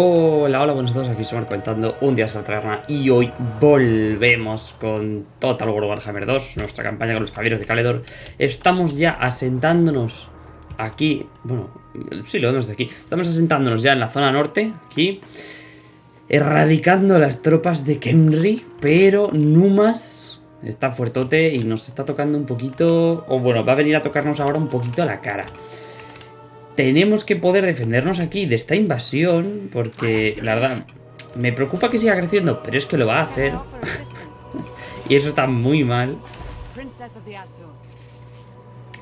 Hola, hola, buenos días, aquí somos comentando un día la taberna y hoy volvemos con Total War Warhammer 2, nuestra campaña con los caballeros de Caledor. Estamos ya asentándonos aquí, bueno, sí, lo vemos de aquí. Estamos asentándonos ya en la zona norte, aquí, erradicando las tropas de Kemri, pero Numas está fuertote y nos está tocando un poquito, o bueno, va a venir a tocarnos ahora un poquito a la cara tenemos que poder defendernos aquí de esta invasión, porque la verdad, me preocupa que siga creciendo, pero es que lo va a hacer. y eso está muy mal.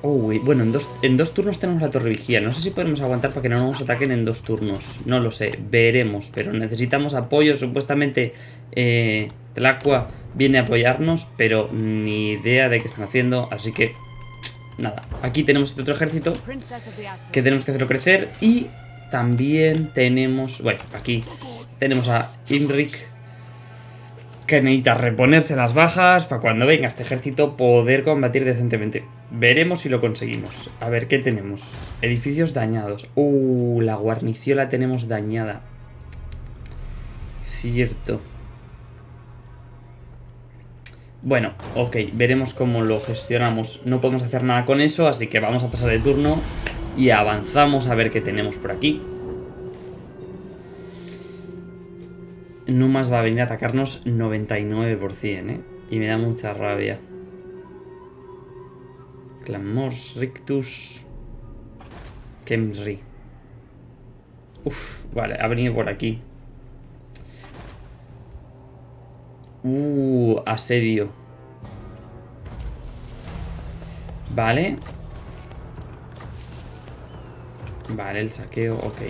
Uy, bueno, en dos, en dos turnos tenemos la torre vigía. No sé si podemos aguantar para que no nos ataquen en dos turnos. No lo sé, veremos. Pero necesitamos apoyo. Supuestamente eh, Tlacua viene a apoyarnos, pero ni idea de qué están haciendo. Así que nada, aquí tenemos este otro ejército que tenemos que hacerlo crecer y también tenemos, bueno, aquí tenemos a Imric que necesita reponerse las bajas para cuando venga este ejército poder combatir decentemente. Veremos si lo conseguimos. A ver, ¿qué tenemos? Edificios dañados. Uh, la guarnición la tenemos dañada. Cierto. Bueno, ok, veremos cómo lo gestionamos. No podemos hacer nada con eso, así que vamos a pasar de turno y avanzamos a ver qué tenemos por aquí. Numas va a venir a atacarnos 99%, ¿eh? Y me da mucha rabia. Clamors, Rictus... Kemri. Uf, vale, ha venido por aquí. Uh, asedio. Vale. Vale, el saqueo, ok.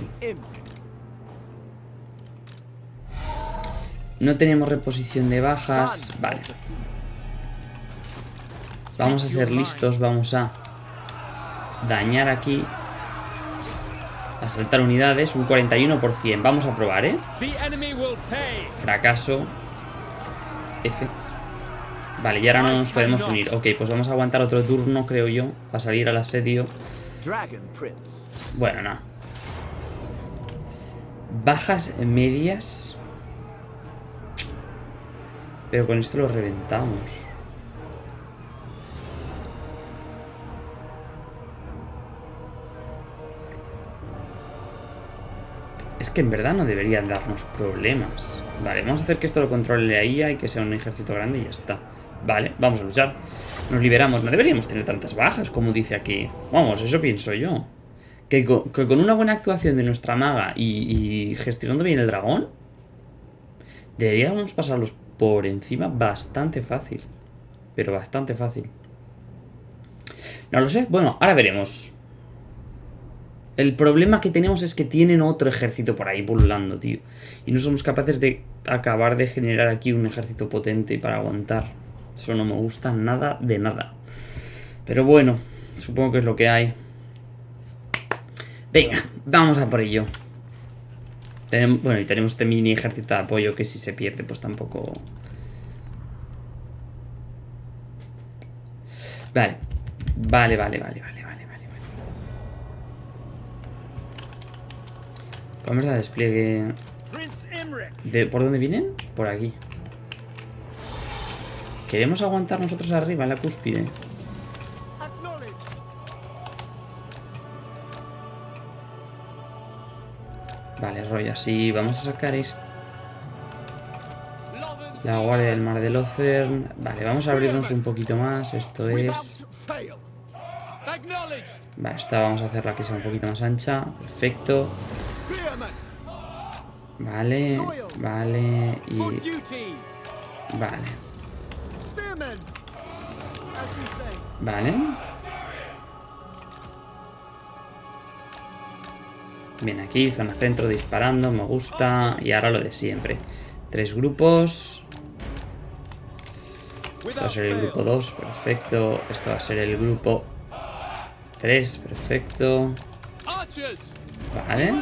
No tenemos reposición de bajas. Vale. Vamos a ser listos, vamos a dañar aquí. Asaltar unidades, un 41%. Vamos a probar, ¿eh? Fracaso. F. Vale, y ahora no nos podemos unir. Ok, pues vamos a aguantar otro turno, creo yo, para salir al asedio. Bueno, nada. Bajas medias. Pero con esto lo reventamos. Que en verdad no deberían darnos problemas. Vale, vamos a hacer que esto lo controle la y que sea un ejército grande y ya está. Vale, vamos a luchar. Nos liberamos. No deberíamos tener tantas bajas, como dice aquí. Vamos, eso pienso yo. Que con, una buena actuación de nuestra maga y, gestionando bien el dragón, deberíamos pasarlos por encima bastante fácil. Pero bastante fácil. No lo sé. Bueno, ahora veremos. El problema que tenemos es que tienen otro ejército por ahí pululando, tío. Y no somos capaces de acabar de generar aquí un ejército potente para aguantar. Eso no me gusta nada de nada. Pero bueno, supongo que es lo que hay. Venga, vamos a por ello. bueno, y tenemos este mini ejército de apoyo que si se pierde, pues tampoco... Vale. Vale, vale, vale, vale. Vamos a despliegue... ¿De, ¿Por dónde vienen? Por aquí. Queremos aguantar nosotros arriba, en la cúspide. Vale, rollo así. Vamos a sacar esto. La guardia del mar de Locern. Vale, vamos a abrirnos un poquito más. Esto es... Vale, esta vamos a hacerla que sea un poquito más ancha. Perfecto. Vale, vale y... Vale. Vale. Bien, aquí, zona centro disparando, me gusta. Y ahora lo de siempre. Tres grupos. Esto va a ser el grupo 2, perfecto. Esto va a ser el grupo 3, perfecto. Vale.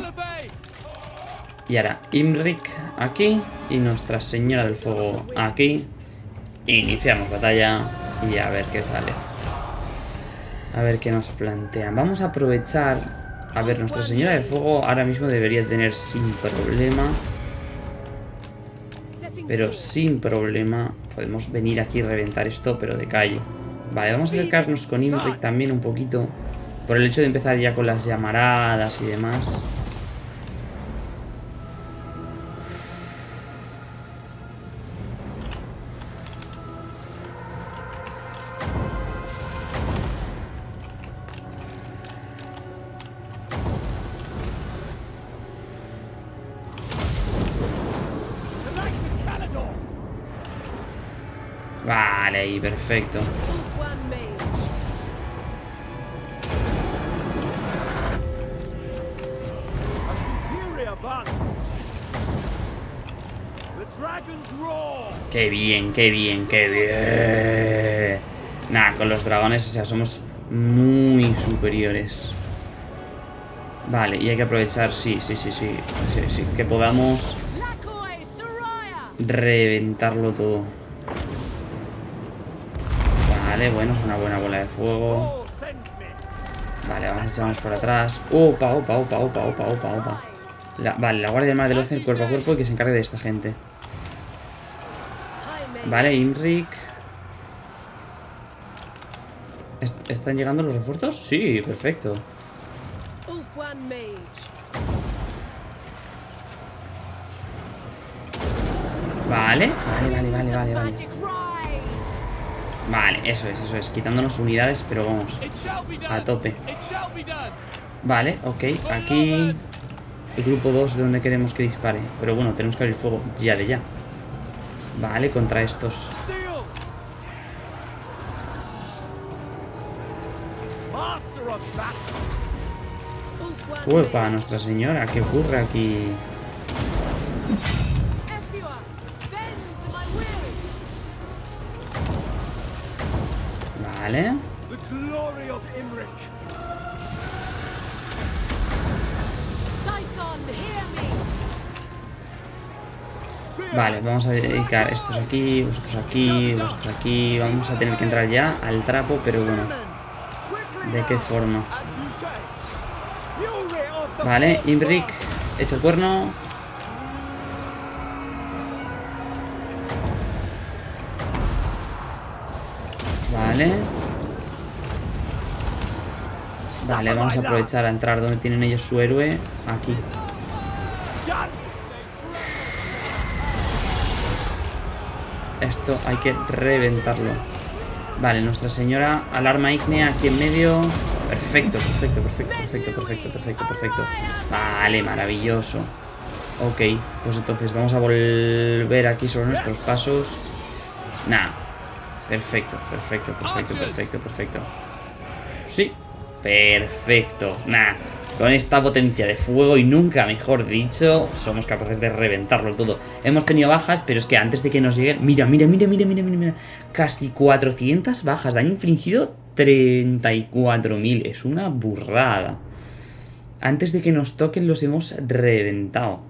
Y ahora Imric aquí y Nuestra Señora del Fuego aquí. Iniciamos batalla y a ver qué sale. A ver qué nos plantean. Vamos a aprovechar A ver, Nuestra Señora del Fuego ahora mismo debería tener sin problema. Pero sin problema podemos venir aquí y reventar esto, pero de calle. Vale, vamos a acercarnos con Imric también un poquito. Por el hecho de empezar ya con las llamaradas y demás. Perfecto. Qué bien, qué bien, qué bien. Nada, con los dragones, o sea, somos muy superiores. Vale, y hay que aprovechar, sí, sí, sí, sí, sí que podamos reventarlo todo. Bueno, es una buena bola de fuego. Vale, vamos a echarnos por atrás. Opa, opa, opa, opa, opa, opa, opa. vale, la guardia mar del el cuerpo a cuerpo y que se encargue de esta gente. Vale, Imric. ¿Están llegando los refuerzos? Sí, perfecto. Vale, vale, vale, vale, vale, vale. Vale, eso es, eso es. Quitándonos unidades, pero vamos. A tope. Vale, ok. Aquí el grupo 2 de donde queremos que dispare. Pero bueno, tenemos que abrir fuego ya de ya. Vale, contra estos. Uepa, Nuestra Señora, ¿qué ocurre aquí? Vale. Vale, vamos a dedicar estos aquí, vosotros aquí, vosotros aquí. Vamos a tener que entrar ya al trapo, pero bueno. ¿De qué forma? Vale, Imric, echa el cuerno. Vale. Vale, vamos a aprovechar a entrar donde tienen ellos su héroe. Aquí. Esto hay que reventarlo. Vale, Nuestra Señora, alarma ígnea aquí en medio. Perfecto, perfecto, perfecto, perfecto, perfecto, perfecto, perfecto. Vale, maravilloso. Ok, pues entonces vamos a volver aquí sobre nuestros pasos. Nah. Perfecto, perfecto, perfecto, perfecto, perfecto. Sí, perfecto. Nah. Con esta potencia de fuego y nunca, mejor dicho, somos capaces de reventarlo todo. Hemos tenido bajas, pero es que antes de que nos lleguen... Mira, mira, mira, mira, mira, mira, mira. Casi 400 bajas. Daño infligido 34.000. Es una burrada. Antes de que nos toquen los hemos reventado.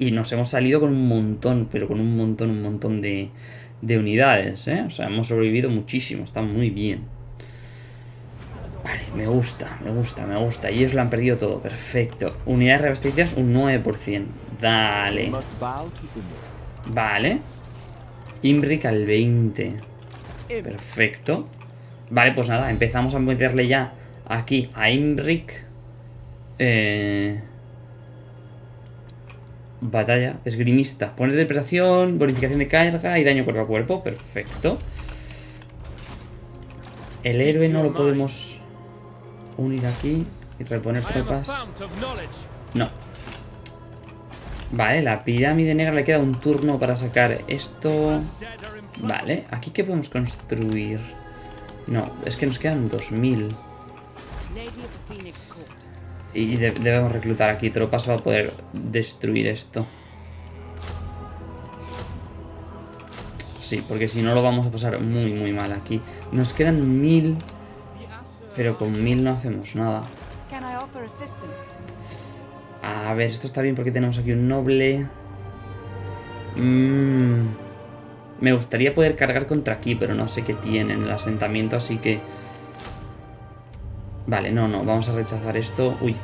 Y nos hemos salido con un montón, pero con un montón, un montón de, de unidades, ¿eh? O sea, hemos sobrevivido muchísimo. Está muy bien. Vale, me gusta, me gusta, me gusta. Y ellos lo han perdido todo, perfecto. Unidades reabastecidas, un 9%. Dale. Vale. Imric al 20. Perfecto. Vale, pues nada, empezamos a meterle ya aquí a Imric. Eh... Batalla, esgrimista. Pone interpretación, bonificación de carga y daño cuerpo a cuerpo. Perfecto. El héroe no lo podemos unir aquí y reponer tropas. No. Vale, la pirámide negra le queda un turno para sacar esto. Vale, ¿aquí qué podemos construir? No, es que nos quedan 2000. Y debemos reclutar aquí tropas para poder destruir esto. Sí, porque si no lo vamos a pasar muy, muy mal aquí. Nos quedan 1000 pero con mil no hacemos nada. A ver, esto está bien porque tenemos aquí un noble. Mm, me gustaría poder cargar contra aquí, pero no sé qué tiene en el asentamiento, así que... Vale, no, no, vamos a rechazar esto. Uy,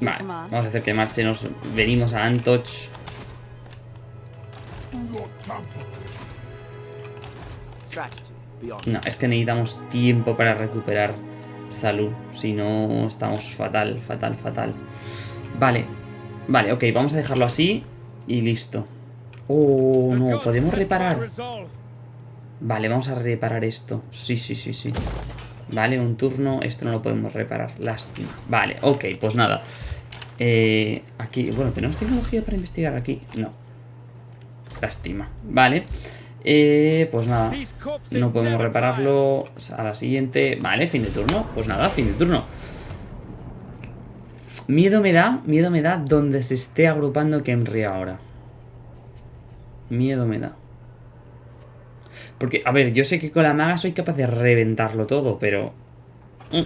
vale, vamos a hacer que marche. Nos venimos a Antoch. No, es que necesitamos tiempo para recuperar salud. Si no, estamos fatal, fatal, fatal. Vale, vale, ok, vamos a dejarlo así y listo. Oh, no, podemos reparar. Vale, vamos a reparar esto. Sí, sí, sí, sí. Vale, un turno. Esto no lo podemos reparar. Lástima. Vale, ok, pues nada. Eh, aquí, bueno, ¿tenemos tecnología para investigar aquí? No. Lástima. Vale. Eh, pues nada. No podemos repararlo. A la siguiente. Vale, fin de turno. Pues nada, fin de turno. Miedo me da, miedo me da donde se esté agrupando Kenry ahora. Miedo me da. Porque, a ver, yo sé que con la maga soy capaz de reventarlo todo, pero... Mm.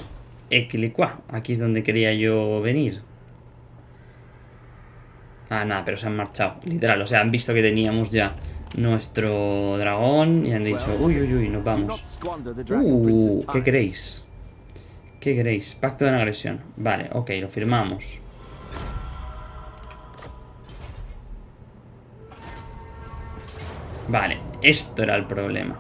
Aquí es donde quería yo venir. Ah, nada, pero se han marchado, literal. O sea, han visto que teníamos ya nuestro dragón y han dicho, uy, uy, uy, nos vamos. Uh, ¿qué queréis? ¿Qué queréis? Pacto de no agresión. Vale, ok, lo firmamos. Vale, esto era el problema.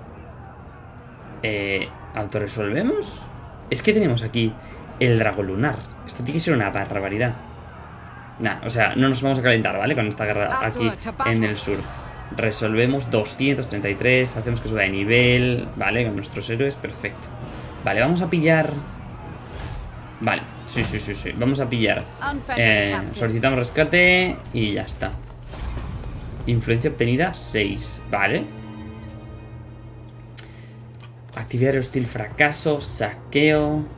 Eh, ¿Autoresolvemos? Es que tenemos aquí el dragón lunar. Esto tiene que ser una barbaridad. Nah, o sea, no nos vamos a calentar, ¿vale? Con esta guerra aquí en el sur. Resolvemos 233, hacemos que suba de nivel, ¿vale? Con nuestros héroes, perfecto. Vale, vamos a pillar... Vale, sí, sí, sí, sí. Vamos a pillar... Eh, solicitamos rescate y ya está. Influencia obtenida 6, ¿vale? Actividad hostil fracaso, saqueo.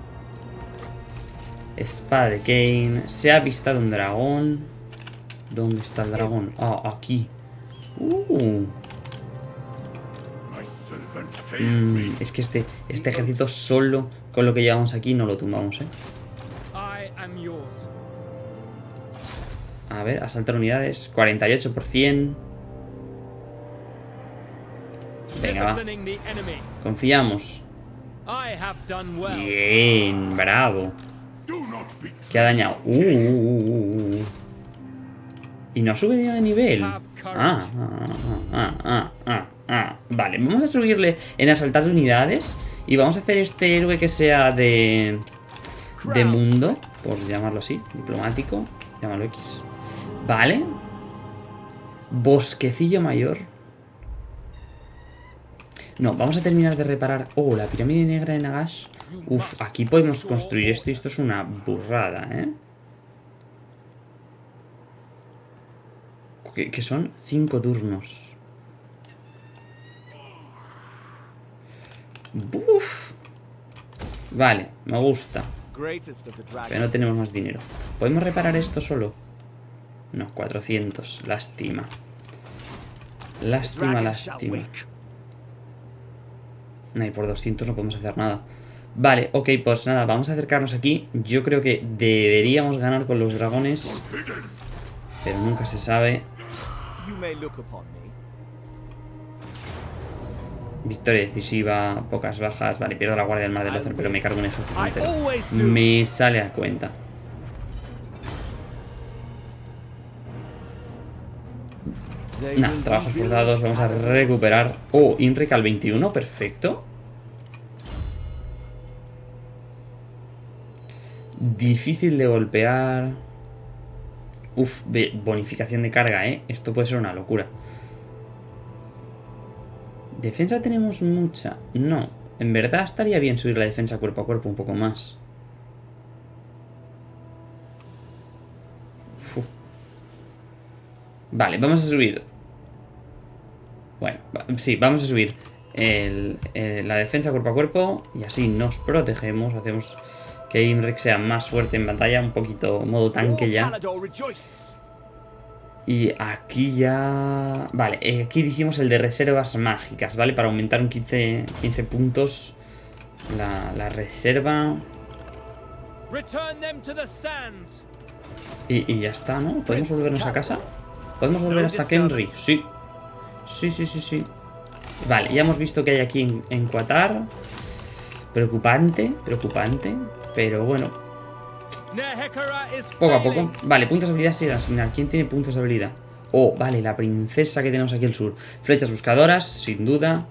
Espada de Kane. Se ha avistado un dragón. ¿Dónde está el dragón? Ah, aquí. Uh. Mm, es que este, este ejército solo con lo que llevamos aquí no lo tumbamos, ¿eh? A ver, asaltar unidades. 48%. Venga, va. Confiamos. Bien, bravo. ¿Qué ha dañado? Uh, uh, uh, uh, uh. Y no ha subido de nivel. Ah, ah, ah, ah, ah, ah. Vale, vamos a subirle en asaltar de unidades. Y vamos a hacer este héroe que sea de... De mundo, por llamarlo así, diplomático. Llámalo X. Vale. Bosquecillo mayor. No, vamos a terminar de reparar... Oh, la pirámide negra de Nagash. Uf, aquí podemos construir esto y esto es una burrada, ¿eh? Que, son cinco turnos. Uf. Vale, me gusta. Pero no tenemos más dinero. ¿Podemos reparar esto solo? No, 400. Lástima. Lástima, lástima. No, y por 200 no podemos hacer nada. Vale, ok, pues nada, vamos a acercarnos aquí. Yo creo que deberíamos ganar con los dragones. Pero nunca se sabe. Victoria decisiva, pocas bajas. Vale, pierdo la guardia del mar del Ocer, pero me cargo un ejército entero. Me sale a cuenta. Nah, trabajos forzados, vamos a recuperar. Oh, Inric al 21, perfecto. Difícil de golpear. Uf, bonificación de carga, ¿eh? Esto puede ser una locura. ¿Defensa tenemos mucha? No. En verdad estaría bien subir la defensa cuerpo a cuerpo un poco más. Uf. Vale, vamos a subir. Bueno, sí, vamos a subir el- el- la defensa cuerpo a cuerpo y así nos protegemos. Hacemos que Imrek sea más fuerte en batalla, un poquito modo tanque ya. Y aquí ya... Vale, eh, aquí dijimos el de reservas mágicas, ¿vale? Para aumentar un 15, 15 puntos la, la reserva. Y ya está, ¿no? ¿Podemos volvernos a casa? ¿Podemos volver hasta Kenry? Sí. Sí, sí, sí, sí. Vale, ya hemos visto que hay aquí en, en Qatar. Preocupante, preocupante. Pero bueno, poco a poco. Vale, puntos de habilidad sin asignar. ¿Quién tiene puntos de habilidad? Oh, vale, la princesa que tenemos aquí al sur. Flechas buscadoras, sin duda.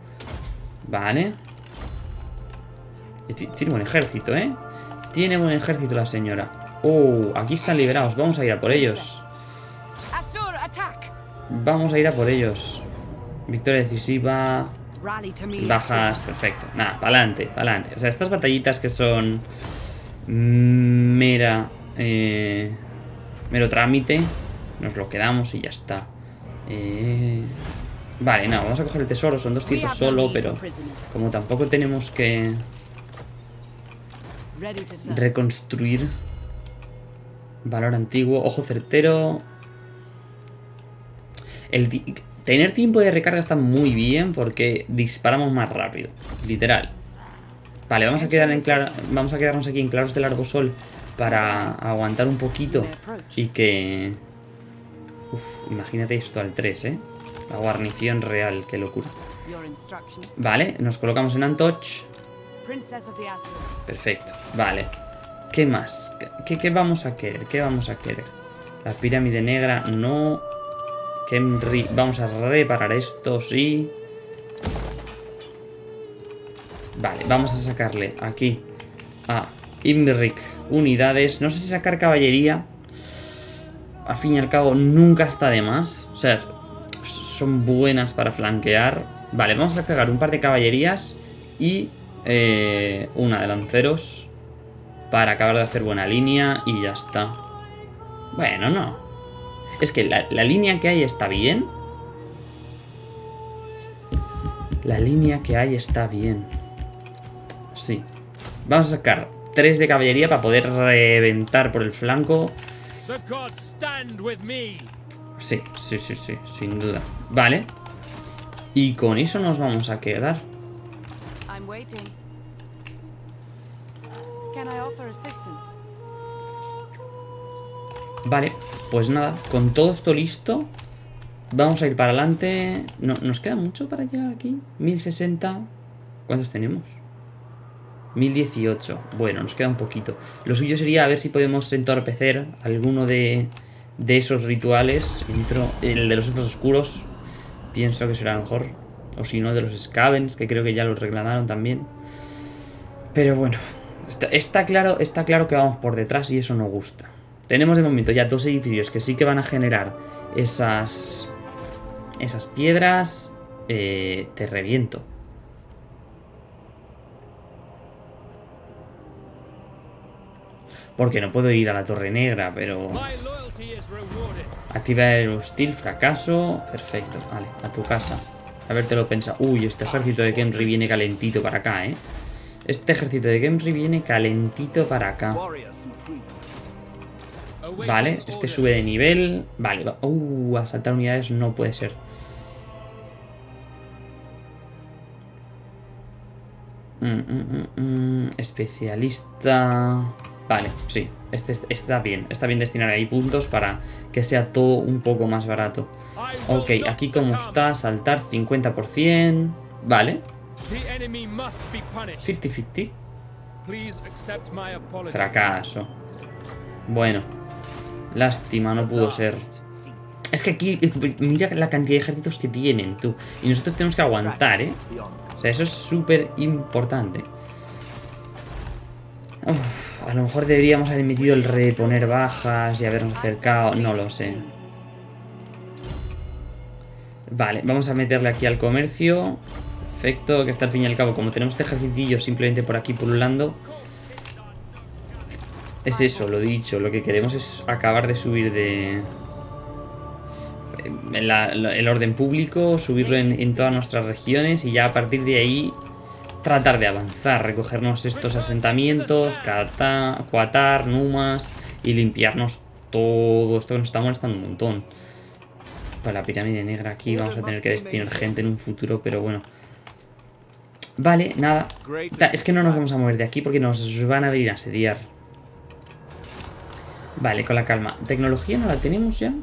Vale. Tiene buen ejército, ¿eh? Tiene buen ejército la señora. Oh, aquí están liberados. Vamos a ir a por ellos. Vamos a ir a por ellos. Victoria decisiva. Bajas, perfecto. Nada, pa'lante, pa'lante. O sea, estas batallitas que son mera eh, mero trámite, nos lo quedamos y ya está. Eh, vale, no, vamos a coger el tesoro, son dos tipos solo, pero como tampoco tenemos que reconstruir valor antiguo, ojo certero. El tener tiempo de recarga está muy bien porque disparamos más rápido, literal. Vale, vamos a, quedar en clara- vamos a quedarnos aquí en claros del arbosol para aguantar un poquito y que... Uf, imagínate esto al 3, ¿eh? La guarnición real, qué locura. Vale, nos colocamos en Antoch. Perfecto, vale. ¿Qué más? ¿Qué, qué vamos a querer? ¿Qué vamos a querer? La pirámide negra, no. Kemri, vamos a reparar esto, sí. Vale, vamos a sacarle aquí a Imrik unidades. No sé si sacar caballería. Al fin y al cabo, nunca está de más. O sea, son buenas para flanquear. Vale, vamos a sacar un par de caballerías y eh, una de lanceros para acabar de hacer buena línea y ya está. Bueno, no. Es que la, la línea que hay está bien. La línea que hay está bien. Sí. Vamos a sacar tres de caballería para poder reventar por el flanco. Sí, sí, sí, sí, sin duda. Vale. Y con eso nos vamos a quedar. I'm waiting. Can I offer assistance? Vale, pues nada, con todo esto listo, vamos a ir para adelante. No, ¿Nos queda mucho para llegar aquí? 1060. ¿Cuántos tenemos? 1018. Bueno, nos queda un poquito. Lo suyo sería a ver si podemos entorpecer alguno de, de esos rituales. El de los elfos oscuros. Pienso que será mejor. O si no, de los Scavens, que creo que ya los reclamaron también. Pero bueno, está, está claro, está claro que vamos por detrás y eso no gusta. Tenemos de momento ya dos edificios que sí que van a generar esas esas piedras. Eh, te reviento. Porque no puedo ir a la Torre Negra, pero... Activar el hostil, fracaso. Perfecto, vale, a tu casa. Habértelo pensado. Uy, este ejército de Kemri viene calentito para acá, ¿eh? Este ejército de Kemri viene calentito para acá. Vale, este sube de nivel. Vale, va- uh, asaltar unidades no puede ser. Mm, mm, mm, especialista. Vale, sí. Este, este está bien. Está bien destinar ahí puntos para que sea todo un poco más barato. Ok, aquí como está, saltar 50%. Vale, The enemy must be punished. 50-50. Please accept my apology. Fracaso. Bueno, lástima, no pudo ser. Es que aquí, mira la cantidad de ejércitos que tienen, tú. Y nosotros tenemos que aguantar, ¿eh? O sea, eso es súper importante. Uf, a lo mejor deberíamos haber emitido el reponer bajas y habernos acercado. No lo sé. Vale, vamos a meterle aquí al comercio. Perfecto, que está al fin y al cabo. Como tenemos este ejercitillo simplemente por aquí pululando. Es eso, lo dicho. Lo que queremos es acabar de subir de... la- el orden público, subirlo en todas nuestras regiones y ya a partir de ahí tratar de avanzar, recogernos estos asentamientos, Qatar, Numas y limpiarnos todo esto que nos está molestando un montón. Para la pirámide negra aquí vamos a tener que destinar gente en un futuro, pero bueno. Vale, nada. Es que no nos vamos a mover de aquí porque nos van a venir a asediar. Vale, con la calma. ¿Tecnología no la tenemos ya?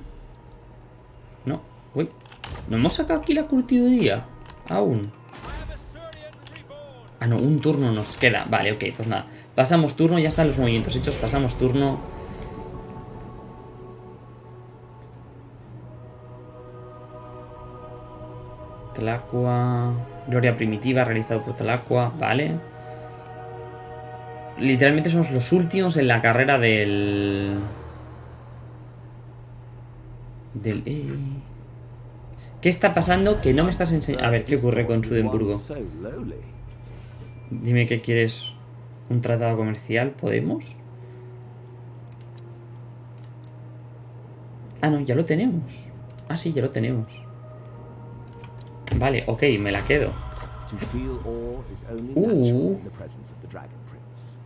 No. Uy. ¿No hemos sacado aquí la curtiduría? Aún. Ah, no, un turno nos queda. Vale, ok, pues nada. Pasamos turno, ya están los movimientos hechos. Pasamos turno. Tlacua. Gloria primitiva, realizado por Tlacua. Vale. Literalmente somos los últimos en la carrera del... Del... eh. ¿Qué está pasando? Que no me estás enseñando... A ver, ¿qué ocurre con Sudemburgo? Dime que quieres un tratado comercial. ¿Podemos? Ah, no, ya lo tenemos. Ah, sí, ya lo tenemos. Vale, ok, me la quedo. Prince.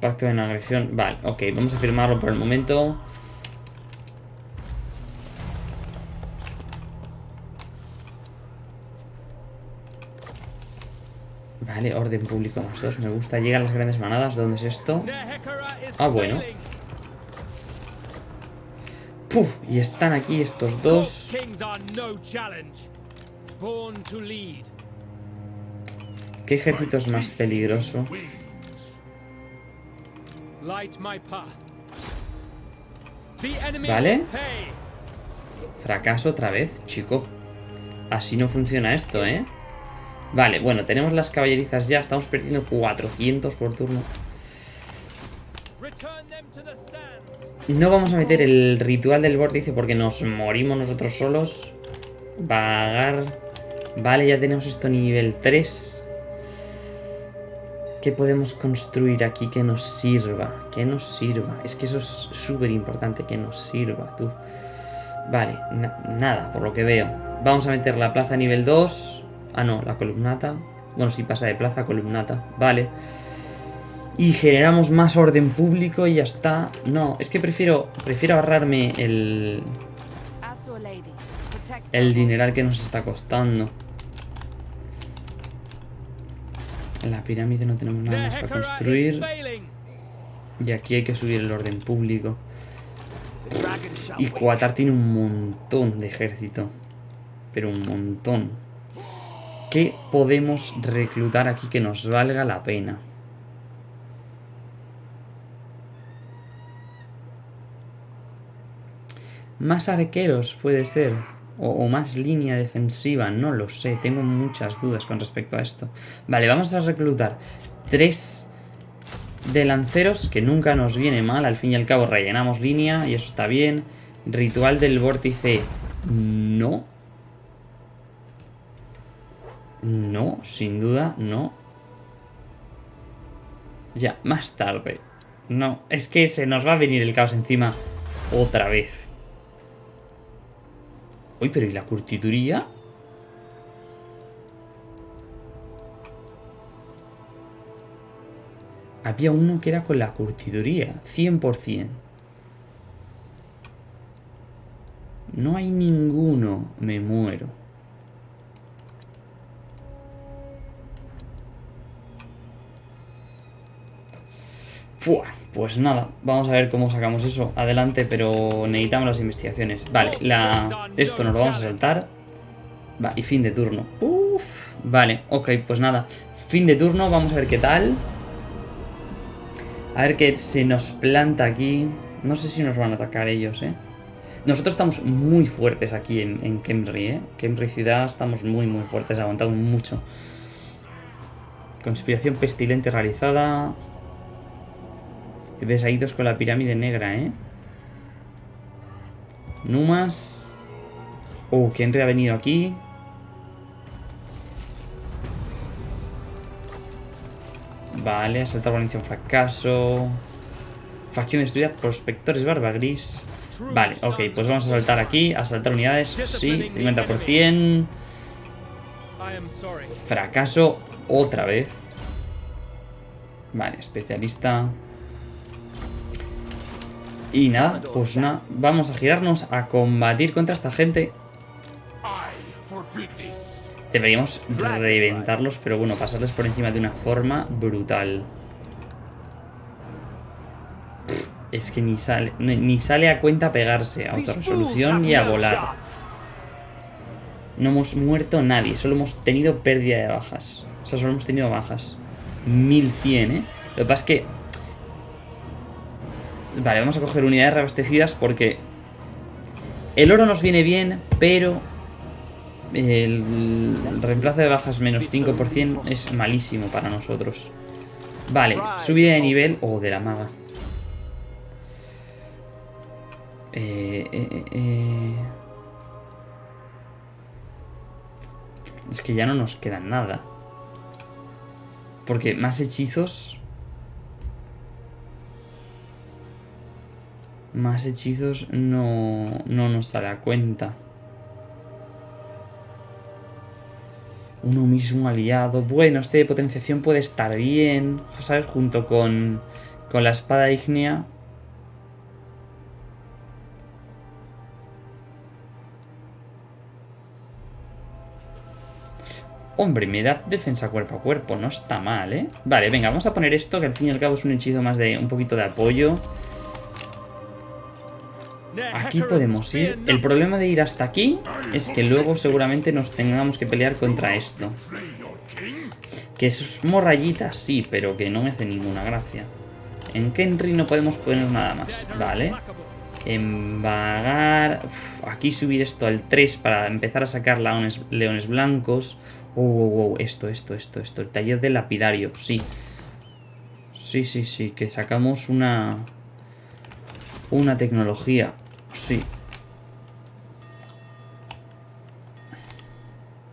Pacto de no agresión. Vale, ok, vamos a firmarlo por el momento. Vale, orden público más dos, me gusta. Llegan las grandes manadas, ¿dónde es esto? Ah, bueno. Puf, y están aquí estos dos. ¿Qué ejército es más peligroso? Vale. Fracaso otra vez, chico. Así no funciona esto, ¿eh? Vale, bueno, tenemos las caballerizas ya. Estamos perdiendo 400 por turno. No vamos a meter el ritual del vórtice porque nos morimos nosotros solos. Vagar. Vale, ya tenemos esto nivel 3. ¿Qué podemos construir aquí que nos sirva? Que nos sirva. Es que eso es súper importante, que nos sirva, tú. Vale, na- nada, por lo que veo. Vamos a meter la plaza nivel 2. Ah, no, la columnata. Bueno, si pasa de plaza, columnata. Vale. Y generamos más orden público y ya está. No, es que prefiero, prefiero ahorrarme el, el dineral que nos está costando. En la pirámide no tenemos nada más para construir. Y aquí hay que subir el orden público. Y. Kuatar tiene un montón de ejército. Pero un montón. ¿Qué podemos reclutar aquí que nos valga la pena? Más arqueros puede ser. O, más línea defensiva, no lo sé. Tengo muchas dudas con respecto a esto. Vale, vamos a reclutar tres de lanceros, que nunca nos viene mal. Al fin y al cabo rellenamos línea y eso está bien. Ritual del vórtice, no. No, sin duda, no. Ya, más tarde. No, es que se nos va a venir el caos encima otra vez. Uy, pero ¿y la curtiduría? Había uno que era con la curtiduría, 100%. No hay ninguno, me muero. Pues nada, vamos a ver cómo sacamos eso adelante, pero necesitamos las investigaciones. Vale, la... esto nos lo vamos a saltar. Va, y fin de turno. Uf, vale, ok, pues nada. Fin de turno, vamos a ver qué tal. A ver qué se nos planta aquí. No sé si nos van a atacar ellos, ¿eh? Nosotros estamos muy fuertes aquí en, en Kemri, ¿eh? Kemri ciudad estamos muy, muy fuertes, aguantamos mucho. Conspiración pestilente realizada. Dos con la pirámide negra, ¿eh? Numas. Oh, Kenry ha venido aquí. Vale, asaltar guarnición fracaso. Facción destruida, prospectores barba gris. Vale, ok, pues vamos a saltar aquí, asaltar unidades, sí, 50%. I am sorry. Fracaso otra vez. Vale, especialista. Y nada, pues nada, vamos a girarnos a combatir contra esta gente. Deberíamos reventarlos, pero bueno, pasarles por encima de una forma brutal. Es que ni sale, ni sale a cuenta pegarse a autorresolución y a volar. No hemos muerto nadie, solo hemos tenido pérdida de bajas. O sea, solo hemos tenido bajas. 1100, ¿eh? Lo que pasa es que... Vale, vamos a coger unidades reabastecidas porque... El oro nos viene bien, pero... El reemplazo de bajas menos 5% es malísimo para nosotros. Vale, subida de nivel... Oh, de la maga. Eh, eh, eh. Es que ya no nos queda nada. Porque más hechizos... Más hechizos no, no nos sale a cuenta. Uno mismo aliado. Bueno, este de potenciación puede estar bien. ¿Sabes? Junto con, con la espada ígnea. Hombre, me da defensa cuerpo a cuerpo, no está mal, ¿eh? Vale, venga, vamos a poner esto, que al fin y al cabo es un hechizo más de un poquito de apoyo. Aquí podemos ir. El problema de ir hasta aquí es que luego seguramente nos tengamos que pelear contra esto. Que es morrayitas, sí, pero que no me hace ninguna gracia. En Kenry no podemos poner nada más, ¿vale? Embagar... Uf, aquí subir esto al 3 para empezar a sacar leones, blancos. Oh, oh, oh, esto, esto, esto, esto. El taller del lapidario, sí. Sí, sí, sí, que sacamos una... Una tecnología, sí.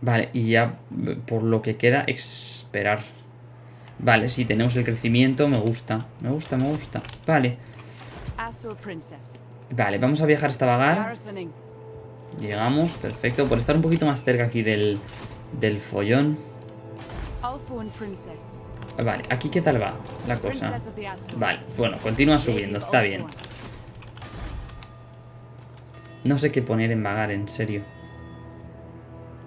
Vale, y ya por lo que queda, esperar. Vale, sí, tenemos el crecimiento, me gusta. Me gusta, me gusta. Vale. Vale, vamos a viajar hasta Vagar. Llegamos, perfecto. Por estar un poquito más cerca aquí del, del follón. Vale, aquí qué tal va la cosa. Vale, bueno, continúa subiendo, está bien. No sé qué poner en vagar, en serio.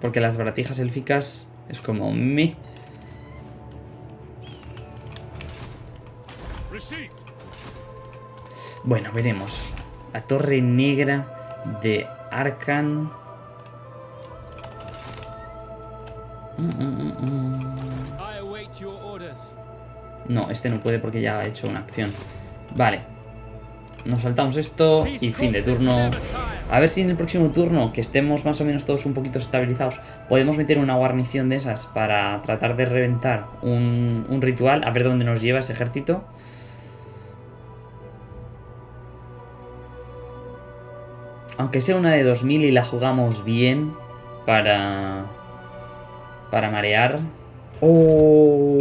Porque las baratijas élficas es como me. Bueno, veremos. La torre negra de Arkan. Mm, mm, mm. No, este no puede porque ya ha hecho una acción. Vale. Nos saltamos esto y fin de turno. A ver si en el próximo turno, que estemos más o menos todos un poquito estabilizados, podemos meter una guarnición de esas para tratar de reventar un, un ritual, a ver dónde nos lleva ese ejército. Aunque sea una de 2000 y la jugamos bien para... Para marear. Oh,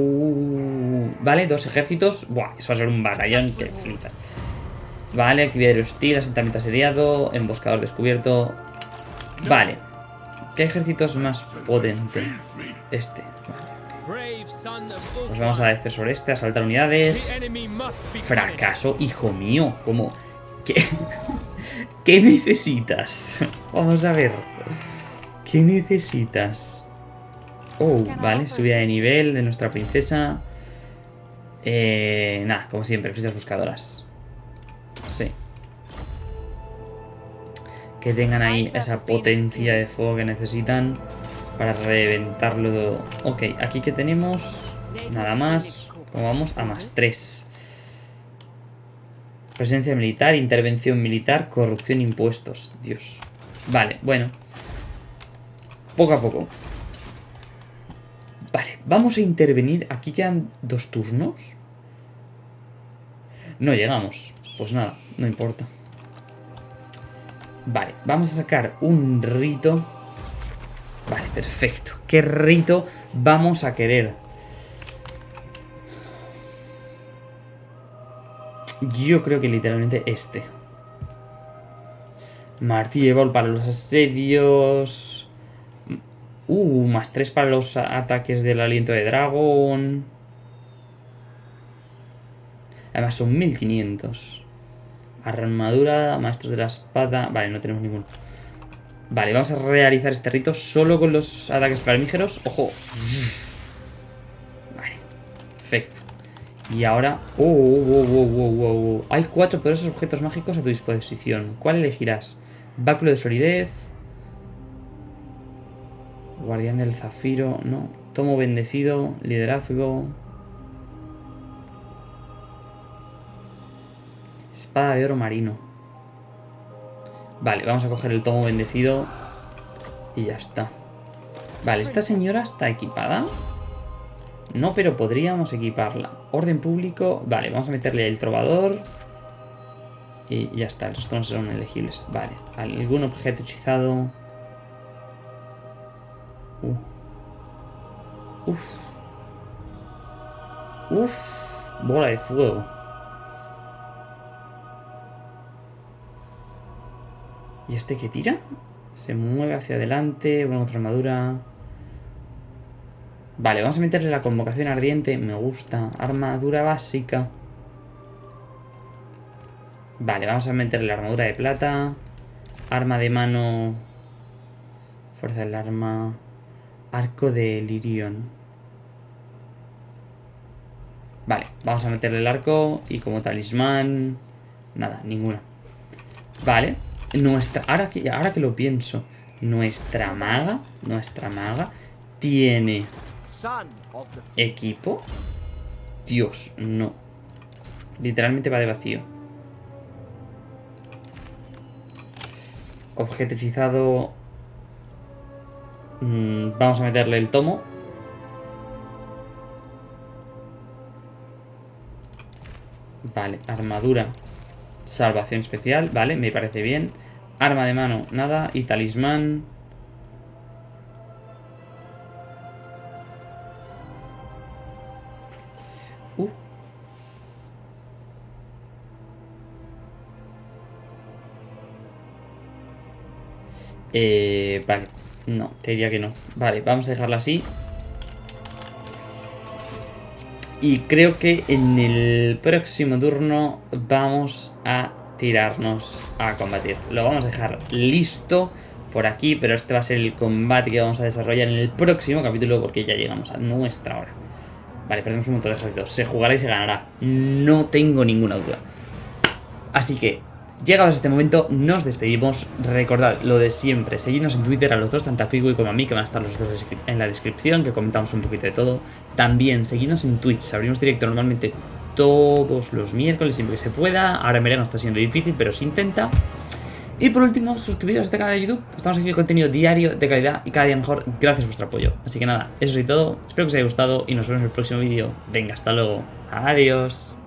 vale, dos ejércitos. Buah, eso va a ser un batallón que flipas. Vale, actividad hostil, asentamiento asediado, emboscador descubierto. Vale. ¿Qué ejército es más potente? Este. Vale. Pues vamos a decir sobre este, asaltar unidades. Fracaso, hijo mío. ¿Cómo? ¿Qué? ¿Qué necesitas? Vamos a ver. ¿Qué necesitas? Oh, vale, subida de nivel de nuestra princesa. Eh, nada, como siempre, flechas buscadoras. Sí. Que tengan ahí esa potencia de fuego que necesitan para reventarlo todo. Ok, aquí que tenemos nada más. Como vamos a más 3. Presencia militar, intervención militar, corrupción, impuestos. Dios. Vale, bueno. Poco a poco. Vale, vamos a intervenir. Aquí quedan dos turnos. No llegamos. Pues nada, no importa. Vale, vamos a sacar un rito. Vale, perfecto. ¿Qué rito vamos a querer? Yo creo que literalmente este. Martillo para los asedios. Uh, más 3 para los ataques del aliento de dragón. Además son 1500. Armadura, maestros de la espada. Vale, no tenemos ninguno. Vale, vamos a realizar este rito solo con los ataques flamígeros. Ojo. Vale, perfecto. Y ahora... Oh, oh, oh, oh, oh, oh, oh. Hay cuatro poderosos objetos mágicos a tu disposición. ¿Cuál elegirás? Báculo de solidez. Guardián del Zafiro, no. Tomo bendecido, liderazgo. Espada de oro marino. Vale, vamos a coger el tomo bendecido. Y ya está. Vale, esta señora está equipada. No, pero podríamos equiparla. Orden público. Vale, vamos a meterle el trovador. Y ya está, resto no serán elegibles. Vale, algún objeto hechizado. Uh. Uf. Uf. Bola de fuego. ¿Y este que tira? Se mueve hacia adelante. Bueno, otra armadura. Vale, vamos a meterle la convocación ardiente. Me gusta. Armadura básica. Vale, vamos a meterle la armadura de plata. Arma de mano. Fuerza del arma. Arco de Lirion. Vale, vamos a meterle el arco. Y como talismán. Nada, ninguna. Vale. Nuestra. Ahora que, ahora que lo pienso. Nuestra maga. Nuestra maga. Tiene equipo. Dios, no. Literalmente va de vacío. Objeto hechizado. Mm, vamos a meterle el tomo. Vale, armadura. Salvación especial, vale, me parece bien. Arma de mano, nada. Y talismán. Uh. Eh, vale. No, te diría que no. Vale, vamos a dejarla así. Y creo que en el próximo turno vamos a tirarnos a combatir. Lo vamos a dejar listo por aquí, pero este va a ser el combate que vamos a desarrollar en el próximo capítulo porque ya llegamos a nuestra hora. Vale, perdemos un montón de ejércitos. Se jugará y se ganará. No tengo ninguna duda. Así que, llegados a este momento, nos despedimos. Recordad lo de siempre. Seguidnos en Twitter a los dos, tanto a Kiwi como a mí, que van a estar los dos en la descripción, que comentamos un poquito de todo. También, seguidnos en Twitch. Abrimos directo normalmente todos los miércoles, siempre que se pueda. Ahora en verano está siendo difícil, pero se intenta. Y por último, suscribiros a este canal de YouTube. Estamos haciendo contenido diario de calidad y cada día mejor gracias a vuestro apoyo. Así que nada, eso es todo. Espero que os haya gustado y nos vemos en el próximo vídeo. Venga, hasta luego. Adiós.